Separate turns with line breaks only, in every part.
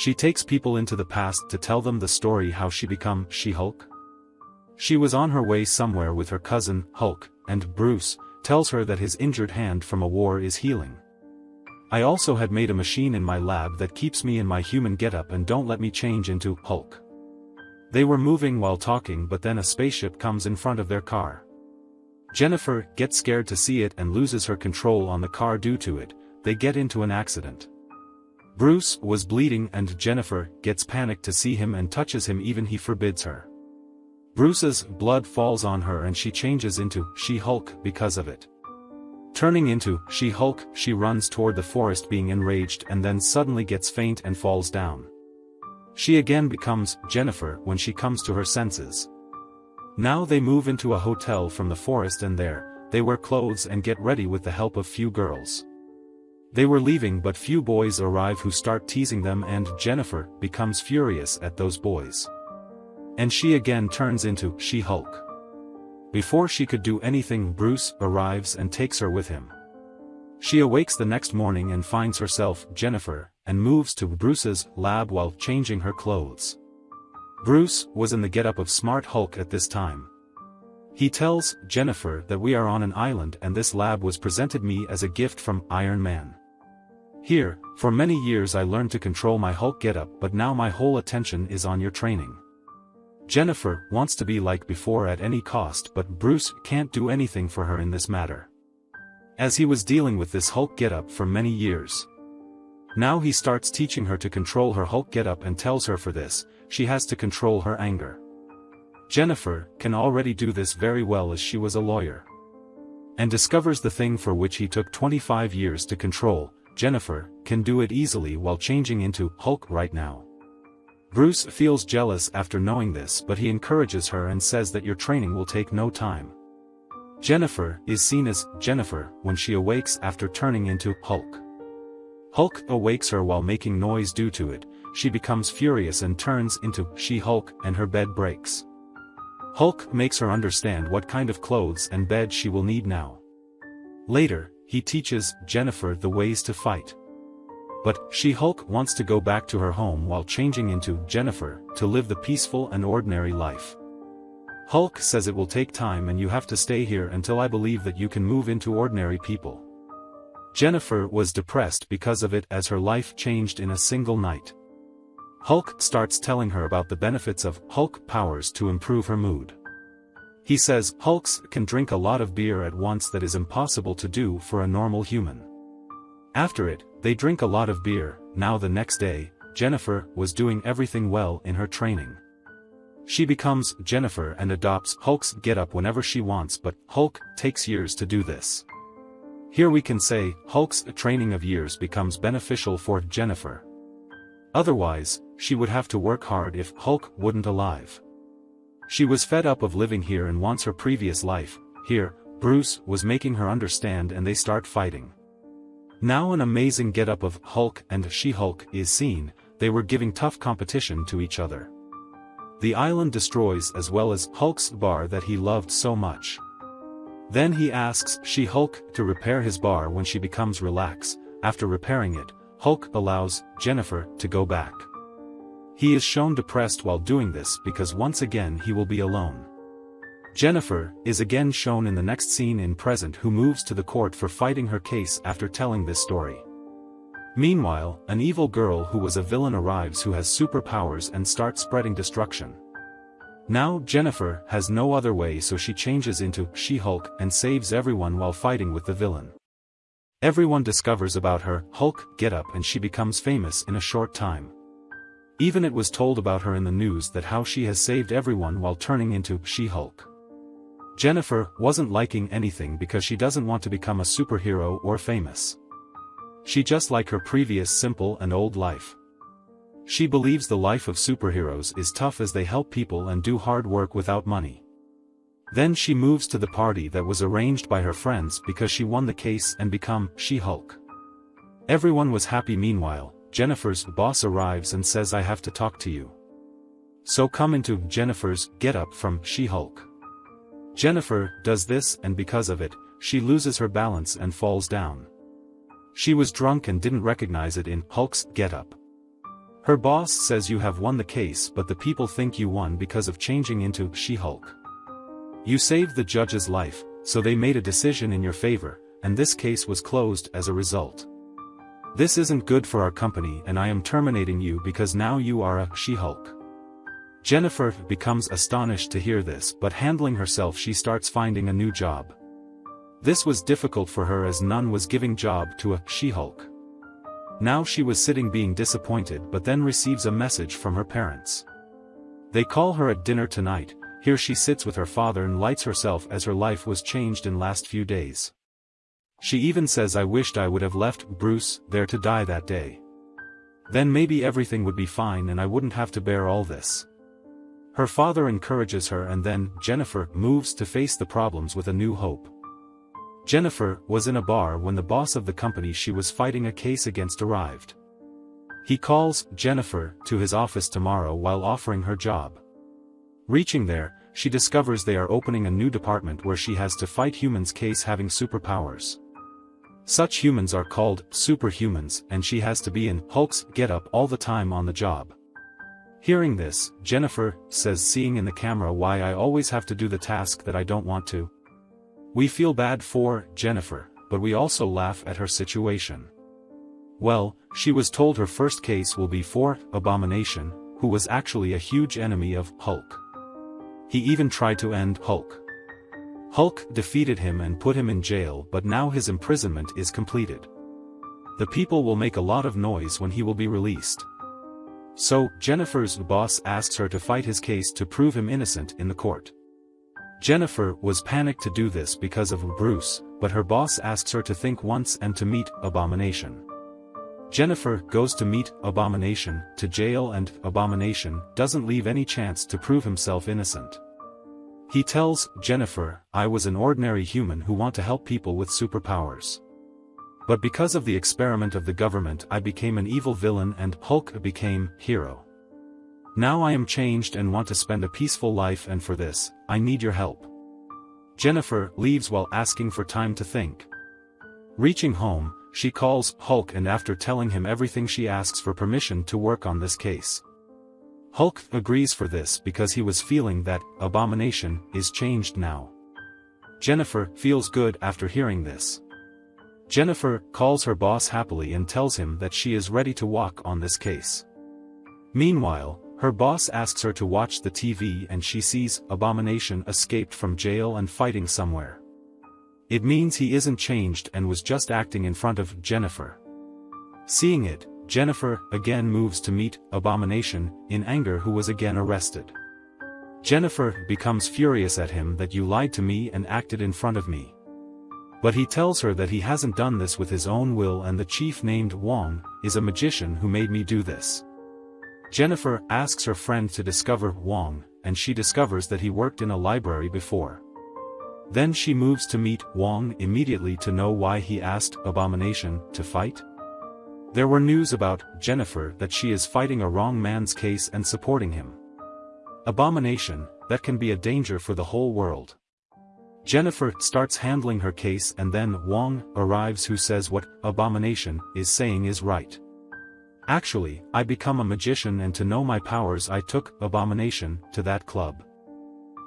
She takes people into the past to tell them the story how she become She-Hulk. She was on her way somewhere with her cousin, Hulk, and Bruce, tells her that his injured hand from a war is healing. I also had made a machine in my lab that keeps me in my human getup and don't let me change into Hulk. They were moving while talking but then a spaceship comes in front of their car. Jennifer gets scared to see it and loses her control on the car due to it, they get into an accident. Bruce was bleeding and Jennifer gets panicked to see him and touches him even he forbids her. Bruce's blood falls on her and she changes into She-Hulk because of it. Turning into She-Hulk, she runs toward the forest being enraged and then suddenly gets faint and falls down. She again becomes Jennifer when she comes to her senses. Now they move into a hotel from the forest and there, they wear clothes and get ready with the help of few girls. They were leaving but few boys arrive who start teasing them and Jennifer becomes furious at those boys. And she again turns into She-Hulk. Before she could do anything Bruce arrives and takes her with him. She awakes the next morning and finds herself Jennifer, and moves to Bruce's lab while changing her clothes. Bruce was in the getup of Smart Hulk at this time. He tells Jennifer that we are on an island and this lab was presented me as a gift from Iron Man. Here, for many years I learned to control my Hulk getup but now my whole attention is on your training. Jennifer wants to be like before at any cost but Bruce can't do anything for her in this matter. As he was dealing with this Hulk getup for many years. Now he starts teaching her to control her Hulk getup and tells her for this, she has to control her anger. Jennifer can already do this very well as she was a lawyer. And discovers the thing for which he took 25 years to control, Jennifer can do it easily while changing into Hulk right now. Bruce feels jealous after knowing this but he encourages her and says that your training will take no time. Jennifer is seen as Jennifer when she awakes after turning into Hulk. Hulk awakes her while making noise due to it, she becomes furious and turns into She-Hulk and her bed breaks. Hulk makes her understand what kind of clothes and bed she will need now. Later, he teaches Jennifer the ways to fight. But, She-Hulk wants to go back to her home while changing into Jennifer, to live the peaceful and ordinary life. Hulk says it will take time and you have to stay here until I believe that you can move into ordinary people. Jennifer was depressed because of it as her life changed in a single night. Hulk starts telling her about the benefits of Hulk powers to improve her mood. He says Hulks can drink a lot of beer at once that is impossible to do for a normal human. After it, they drink a lot of beer, now the next day, Jennifer was doing everything well in her training. She becomes Jennifer and adopts Hulk's getup whenever she wants but Hulk takes years to do this. Here we can say Hulk's training of years becomes beneficial for Jennifer. Otherwise, she would have to work hard if Hulk wouldn't alive. She was fed up of living here and wants her previous life, here, Bruce was making her understand and they start fighting. Now an amazing get-up of Hulk and She-Hulk is seen, they were giving tough competition to each other. The island destroys as well as Hulk's bar that he loved so much. Then he asks She-Hulk to repair his bar when she becomes relaxed, after repairing it, Hulk allows Jennifer to go back. He is shown depressed while doing this because once again he will be alone. Jennifer is again shown in the next scene in present who moves to the court for fighting her case after telling this story. Meanwhile, an evil girl who was a villain arrives who has superpowers and starts spreading destruction. Now Jennifer has no other way so she changes into She-Hulk and saves everyone while fighting with the villain. Everyone discovers about her Hulk getup and she becomes famous in a short time. Even it was told about her in the news that how she has saved everyone while turning into She-Hulk. Jennifer wasn't liking anything because she doesn't want to become a superhero or famous. She just like her previous simple and old life. She believes the life of superheroes is tough as they help people and do hard work without money. Then she moves to the party that was arranged by her friends because she won the case and become She-Hulk. Everyone was happy meanwhile, Jennifer's boss arrives and says I have to talk to you. So come into Jennifer's get-up from She-Hulk. Jennifer does this and because of it, she loses her balance and falls down. She was drunk and didn't recognize it in Hulk's getup. Her boss says you have won the case but the people think you won because of changing into She-Hulk. You saved the judge's life, so they made a decision in your favor, and this case was closed as a result. This isn't good for our company and I am terminating you because now you are a She-Hulk. Jennifer becomes astonished to hear this but handling herself she starts finding a new job. This was difficult for her as none was giving job to a She-Hulk. Now she was sitting being disappointed but then receives a message from her parents. They call her at dinner tonight, here she sits with her father and lights herself as her life was changed in last few days. She even says I wished I would have left Bruce there to die that day. Then maybe everything would be fine and I wouldn't have to bear all this. Her father encourages her and then Jennifer moves to face the problems with a new hope. Jennifer was in a bar when the boss of the company she was fighting a case against arrived. He calls Jennifer to his office tomorrow while offering her job. Reaching there, she discovers they are opening a new department where she has to fight humans case having superpowers. Such humans are called superhumans and she has to be in Hulk's get-up all the time on the job. Hearing this, Jennifer says seeing in the camera why I always have to do the task that I don't want to. We feel bad for Jennifer, but we also laugh at her situation. Well, she was told her first case will be for Abomination, who was actually a huge enemy of Hulk. He even tried to end Hulk. Hulk defeated him and put him in jail but now his imprisonment is completed. The people will make a lot of noise when he will be released. So, Jennifer's boss asks her to fight his case to prove him innocent in the court. Jennifer was panicked to do this because of Bruce, but her boss asks her to think once and to meet Abomination. Jennifer goes to meet Abomination to jail and Abomination doesn't leave any chance to prove himself innocent. He tells Jennifer, I was an ordinary human who want to help people with superpowers. But because of the experiment of the government I became an evil villain and Hulk became hero. Now I am changed and want to spend a peaceful life and for this, I need your help. Jennifer leaves while asking for time to think. Reaching home, she calls Hulk and after telling him everything she asks for permission to work on this case. Hulk agrees for this because he was feeling that Abomination is changed now. Jennifer feels good after hearing this. Jennifer calls her boss happily and tells him that she is ready to walk on this case. Meanwhile, her boss asks her to watch the TV and she sees Abomination escaped from jail and fighting somewhere. It means he isn't changed and was just acting in front of Jennifer. Seeing it, Jennifer again moves to meet Abomination in anger who was again arrested. Jennifer becomes furious at him that you lied to me and acted in front of me. But he tells her that he hasn't done this with his own will and the chief named Wong, is a magician who made me do this. Jennifer asks her friend to discover Wong, and she discovers that he worked in a library before. Then she moves to meet Wong immediately to know why he asked Abomination to fight. There were news about Jennifer that she is fighting a wrong man's case and supporting him. Abomination, that can be a danger for the whole world. Jennifer starts handling her case and then Wong arrives who says what Abomination is saying is right. Actually, I become a magician and to know my powers I took Abomination to that club.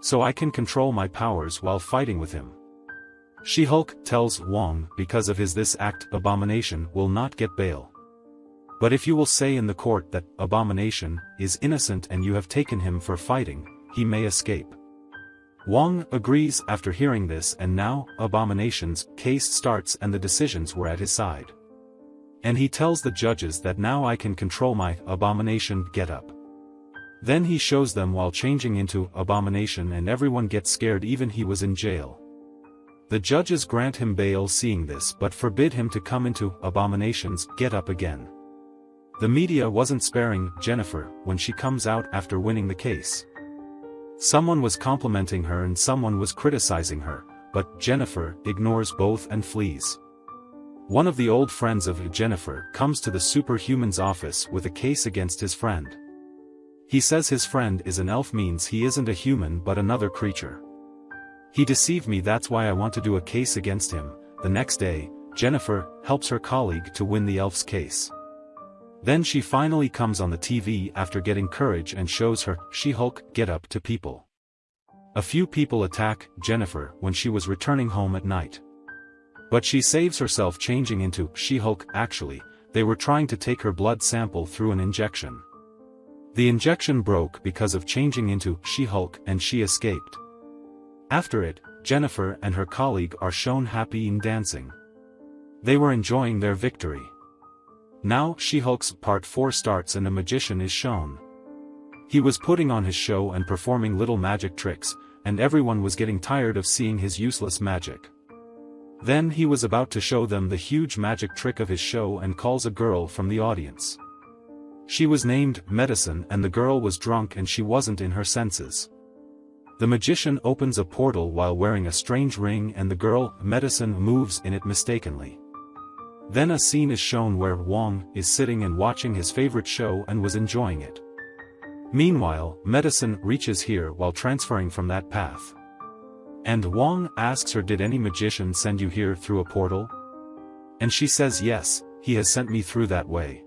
So I can control my powers while fighting with him. She-Hulk tells Wong because of his this act Abomination will not get bail. But if you will say in the court that Abomination is innocent and you have taken him for fighting, he may escape. Wong agrees after hearing this and now, Abomination's case starts and the decisions were at his side. And he tells the judges that now I can control my Abomination get-up. Then he shows them while changing into Abomination and everyone gets scared even he was in jail. The judges grant him bail seeing this but forbid him to come into Abomination's get-up again. The media wasn't sparing Jennifer when she comes out after winning the case. Someone was complimenting her and someone was criticizing her, but Jennifer ignores both and flees. One of the old friends of Jennifer comes to the superhuman's office with a case against his friend. He says his friend is an elf means he isn't a human but another creature. He deceived me that's why I want to do a case against him. The next day, Jennifer helps her colleague to win the elf's case. Then she finally comes on the TV after getting courage and shows her She-Hulk get-up to people. A few people attack Jennifer when she was returning home at night. But she saves herself changing into She-Hulk actually, they were trying to take her blood sample through an injection. The injection broke because of changing into She-Hulk and she escaped. After it, Jennifer and her colleague are shown happy in dancing. They were enjoying their victory. Now She-Hulk's Part 4 starts and a magician is shown. He was putting on his show and performing little magic tricks, and everyone was getting tired of seeing his useless magic. Then he was about to show them the huge magic trick of his show and calls a girl from the audience. She was named Madisynn and the girl was drunk and she wasn't in her senses. The magician opens a portal while wearing a strange ring and the girl, Madisynn moves in it mistakenly. Then a scene is shown where Wong is sitting and watching his favorite show and was enjoying it. Meanwhile, Madisynn reaches here while transferring from that path. And Wong asks her did any magician send you here through a portal? And she says yes, he has sent me through that way.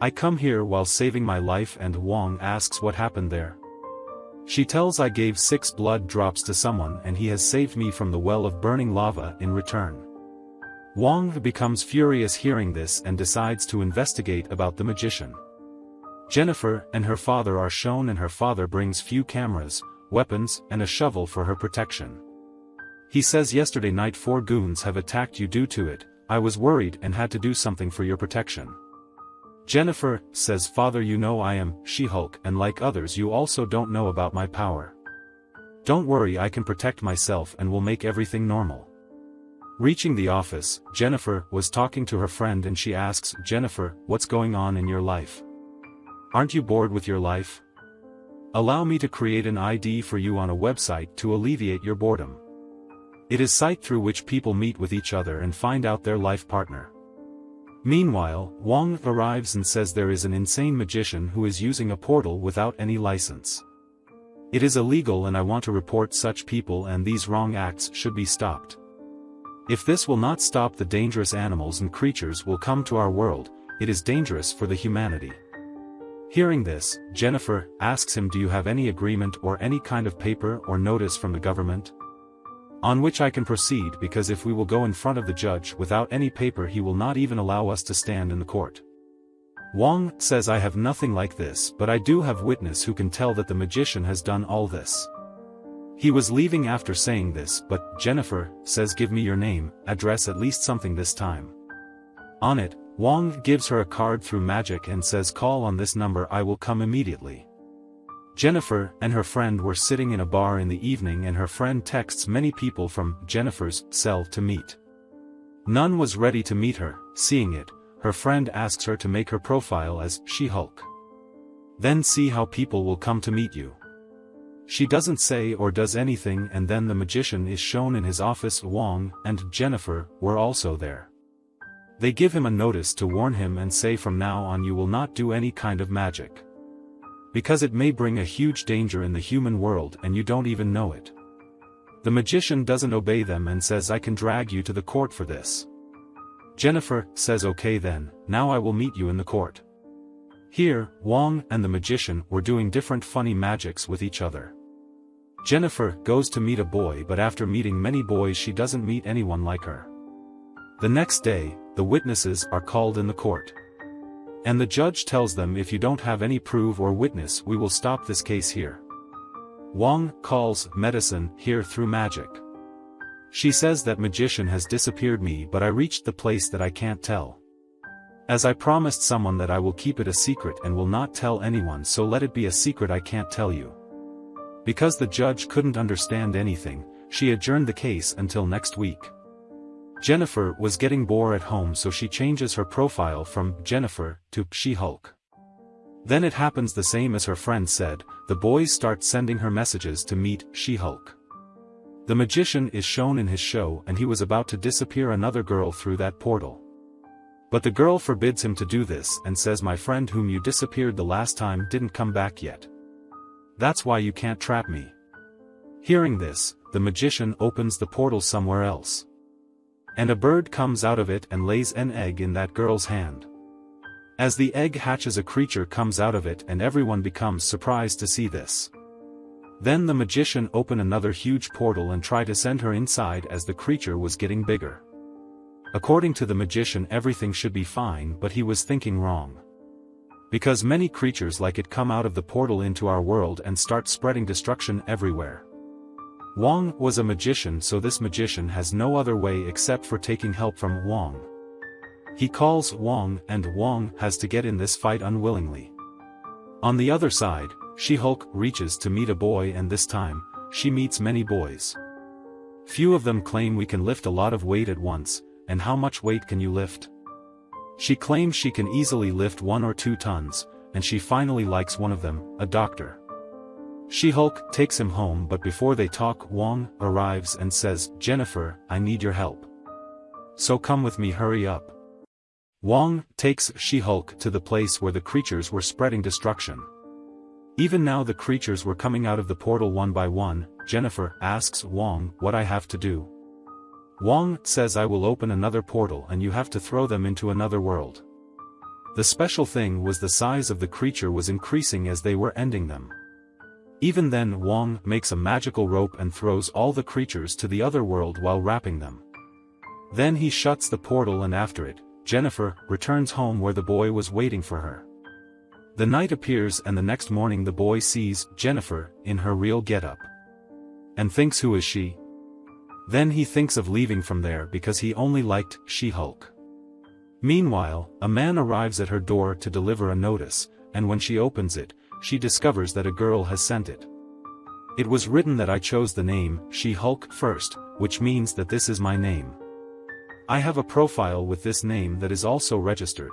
I come here while saving my life and Wong asks what happened there. She tells I gave six blood drops to someone and he has saved me from the well of burning lava in return. Wong becomes furious hearing this and decides to investigate about the magician. Jennifer and her father are shown and her father brings few cameras, weapons and a shovel for her protection. He says yesterday night four goons have attacked you due to it, I was worried and had to do something for your protection. Jennifer, says father you know I am, She-Hulk and like others you also don't know about my power. Don't worry I can protect myself and will make everything normal. Reaching the office, Jennifer was talking to her friend and she asks, Jennifer, what's going on in your life? Aren't you bored with your life? Allow me to create an ID for you on a website to alleviate your boredom. It is site through which people meet with each other and find out their life partner. Meanwhile, Wong arrives and says there is an insane magician who is using a portal without any license. It is illegal and I want to report such people and these wrong acts should be stopped. If this will not stop the dangerous animals and creatures will come to our world, it is dangerous for the humanity. Hearing this, Jennifer asks him do you have any agreement or any kind of paper or notice from the government? on which I can proceed because if we will go in front of the judge without any paper he will not even allow us to stand in the court. Wong says I have nothing like this but I do have witness who can tell that the magician has done all this. He was leaving after saying this but Jennifer says give me your name, address at least something this time. On it, Wong gives her a card through magic and says call on this number I will come immediately. Jennifer and her friend were sitting in a bar in the evening and her friend texts many people from Jennifer's cell to meet. None was ready to meet her, seeing it, her friend asks her to make her profile as She-Hulk. Then see how people will come to meet you. She doesn't say or does anything and then the magician is shown in his office Wong and Jennifer were also there. They give him a notice to warn him and say from now on you will not do any kind of magic because it may bring a huge danger in the human world and you don't even know it. The magician doesn't obey them and says I can drag you to the court for this. Jennifer says okay then, now I will meet you in the court. Here, Wong and the magician were doing different funny magics with each other. Jennifer goes to meet a boy but after meeting many boys she doesn't meet anyone like her. The next day, the witnesses are called in the court. And the judge tells them if you don't have any proof or witness we will stop this case here. Wong calls Madisynn here through magic. She says that magician has disappeared me but I reached the place that I can't tell. As I promised someone that I will keep it a secret and will not tell anyone so let it be a secret I can't tell you. Because the judge couldn't understand anything, she adjourned the case until next week. Jennifer was getting bored at home so she changes her profile from Jennifer to She-Hulk. Then it happens the same as her friend said, the boys start sending her messages to meet She-Hulk. The magician is shown in his show and he was about to disappear another girl through that portal. But the girl forbids him to do this and says my friend whom you disappeared the last time didn't come back yet. That's why you can't trap me. Hearing this, the magician opens the portal somewhere else. And a bird comes out of it and lays an egg in that girl's hand. As the egg hatches a creature comes out of it and everyone becomes surprised to see this. Then the magician open another huge portal and try to send her inside as the creature was getting bigger. According to the magician everything should be fine but he was thinking wrong. Because many creatures like it come out of the portal into our world and start spreading destruction everywhere. Wong was a magician so this magician has no other way except for taking help from Wong. He calls Wong and Wong has to get in this fight unwillingly. On the other side, She-Hulk reaches to meet a boy and this time, she meets many boys. Few of them claim we can lift a lot of weight at once, and how much weight can you lift? She claims she can easily lift one or two tons, and she finally likes one of them, a doctor. She-Hulk takes him home but before they talk Wong arrives and says, Jennifer, I need your help. So come with me hurry up. Wong takes She-Hulk to the place where the creatures were spreading destruction. Even now the creatures were coming out of the portal one by one, Jennifer asks Wong what I have to do. Wong says I will open another portal and you have to throw them into another world. The special thing was the size of the creature was increasing as they were ending them. Even then Wong makes a magical rope and throws all the creatures to the other world while wrapping them. Then he shuts the portal and after it, Jennifer returns home where the boy was waiting for her. The night appears and the next morning the boy sees Jennifer in her real getup. And thinks who is she? Then he thinks of leaving from there because he only liked She-Hulk. Meanwhile, a man arrives at her door to deliver a notice, and when she opens it, she discovers that a girl has sent it. It was written that I chose the name, She-Hulk first, which means that this is my name. I have a profile with this name that is also registered.